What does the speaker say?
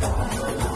Música